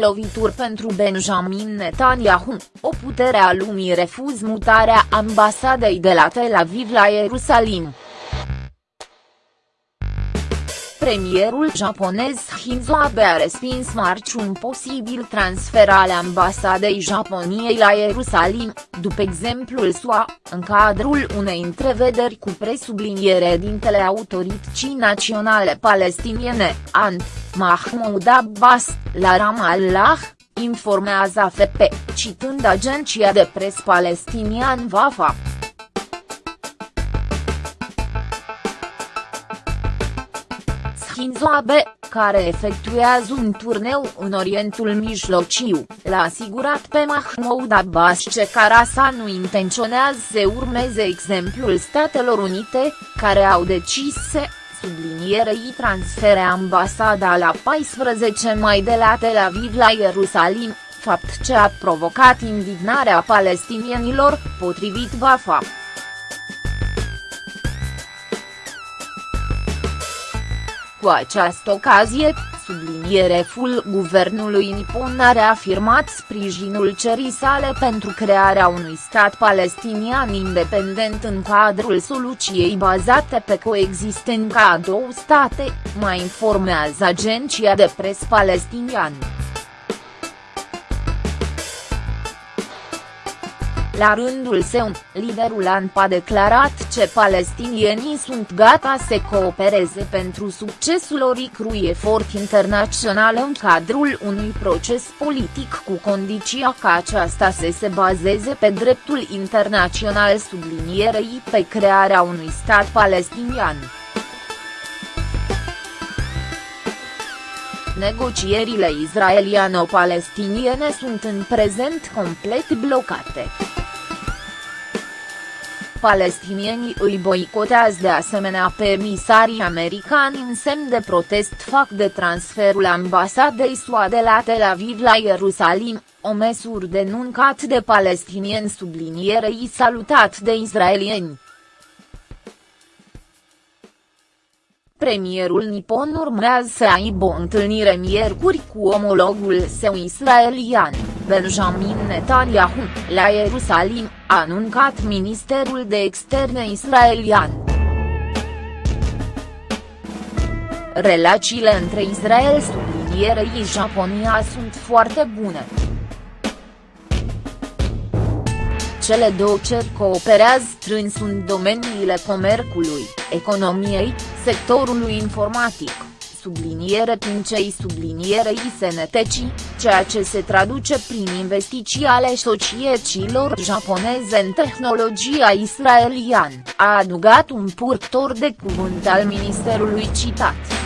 Lovituri pentru Benjamin Netanyahu, o putere a lumii refuz mutarea ambasadei de la Tel Aviv la Ierusalim. Premierul japonez Shinzo Abe a respins marci un posibil transfer al ambasadei Japoniei la Ierusalim, după exemplul SUA, în cadrul unei întrevederi cu presubliniere dintele autorității naționale palestiniene, ANT, Mahmoud Abbas, la Ramallah, informează AFP, citând agenția de pres palestinian Wafa. Shinzo Abe, care efectuează un turneu în Orientul Mijlociu, l-a asigurat pe Mahmoud Abbas ce Carasa nu intenționează să urmeze exemplul Statelor Unite, care au decis să sublinierei transfere ambasada la 14 mai de la Tel Aviv la Ierusalim, fapt ce a provocat indignarea palestinienilor, potrivit Wafa. Cu această ocazie, subliniereful guvernului nipon a reafirmat sprijinul cerii sale pentru crearea unui stat palestinian independent în cadrul soluției bazate pe coexistența a două state, mai informează agenția de pres palestinian. La rândul său, liderul ANP a declarat ce palestinienii sunt gata să coopereze pentru succesul oricărui efort internațional în cadrul unui proces politic cu condiția ca aceasta să se bazeze pe dreptul internațional sublinierei pe crearea unui stat palestinian. Negocierile israeliano-palestiniene sunt în prezent complet blocate palestinienii îi boicotează de asemenea pe emisarii americani în semn de protest fac de transferul ambasadei SUA de la Tel Aviv la Ierusalim, o măsură denuncat de palestinieni sublinierei salutat de israelieni. Premierul nipon urmează să aibă o întâlnire miercuri cu omologul său israelian, Benjamin Netanyahu, la Ierusalim, a anuncat Ministerul de Externe israelian. Relațiile între Israel sublinierei Japonia sunt foarte bune. Cele două țări cooperează strâns în domeniile comerțului, economiei, sectorului informatic, subliniere pincei sublinierei sănătății, ceea ce se traduce prin investiții ale societăților japoneze în tehnologia israelian, a adugat un purtor de cuvânt al ministerului citat.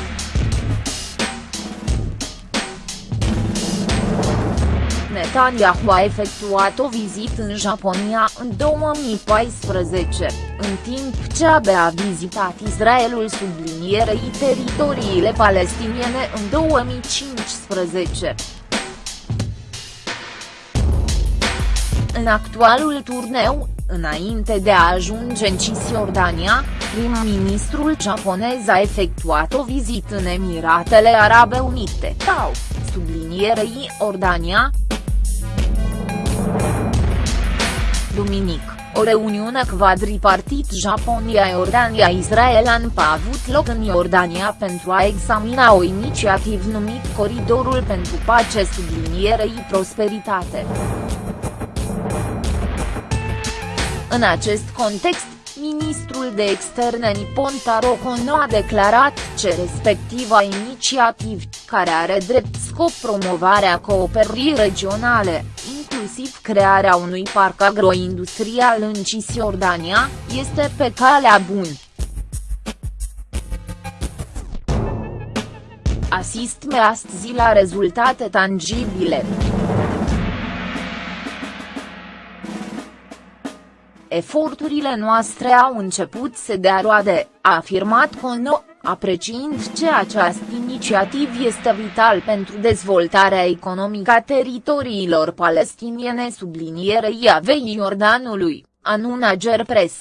Netanyahu a efectuat o vizită în Japonia în 2014, în timp ce abia a vizitat Israelul sublinierei teritoriile palestiniene în 2015. În actualul turneu, înainte de a ajunge în Cisjordania, prim-ministrul japonez a efectuat o vizită în Emiratele Arabe Unite, TAU, sublinierei Ordania, duminic, o reuniune quadripartit Japonia-Iordania-Israel a avut loc în Iordania pentru a examina o inițiativă numit Coridorul pentru Pace sublinierei prosperitate. În acest context, ministrul de externe Nippon Taro Kono a declarat ce respectiva inițiativă, care are drept scop promovarea cooperării regionale, inclusiv crearea unui parc agroindustrial în Cisjordania, este pe calea bună. Asistme astăzi la rezultate tangibile. Eforturile noastre au început să dea roade, a afirmat Cono, apreciind ce această inițiativă este vital pentru dezvoltarea economică a teritoriilor palestiniene sublinierei Avei Iordanului, anună Gerpres.